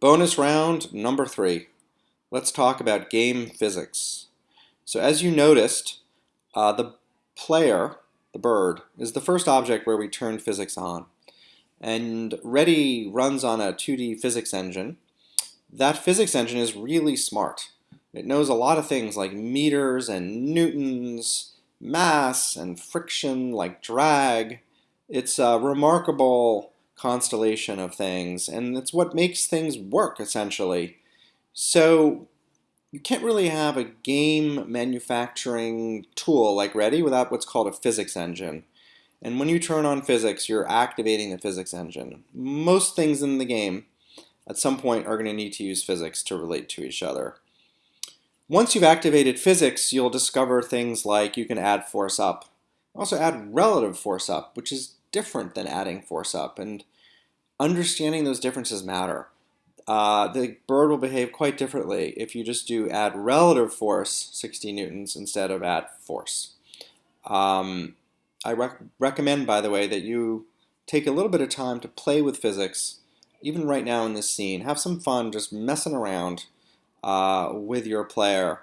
Bonus round number three. Let's talk about game physics. So as you noticed, uh, the player, the bird, is the first object where we turn physics on. And Ready runs on a 2D physics engine. That physics engine is really smart. It knows a lot of things like meters and newtons, mass and friction like drag. It's a remarkable constellation of things, and it's what makes things work, essentially. So you can't really have a game manufacturing tool like Ready without what's called a physics engine. And when you turn on physics, you're activating the physics engine. Most things in the game at some point are going to need to use physics to relate to each other. Once you've activated physics, you'll discover things like you can add force up. Also add relative force up, which is different than adding force up. And understanding those differences matter. Uh, the bird will behave quite differently if you just do add relative force 60 newtons instead of add force. Um, I rec recommend, by the way, that you take a little bit of time to play with physics, even right now in this scene. Have some fun just messing around uh, with your player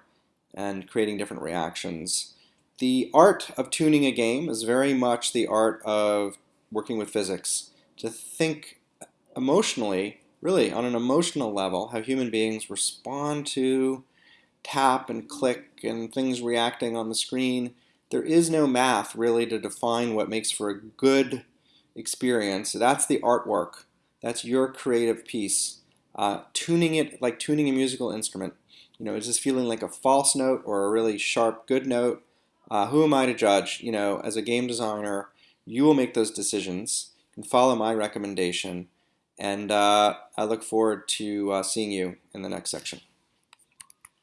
and creating different reactions. The art of tuning a game is very much the art of working with physics. To think emotionally, really on an emotional level, how human beings respond to tap and click and things reacting on the screen. There is no math really to define what makes for a good experience. That's the artwork. That's your creative piece. Uh, tuning it like tuning a musical instrument. You know, is this feeling like a false note or a really sharp good note? Uh, who am I to judge? You know, as a game designer, you will make those decisions and follow my recommendation. And uh, I look forward to uh, seeing you in the next section.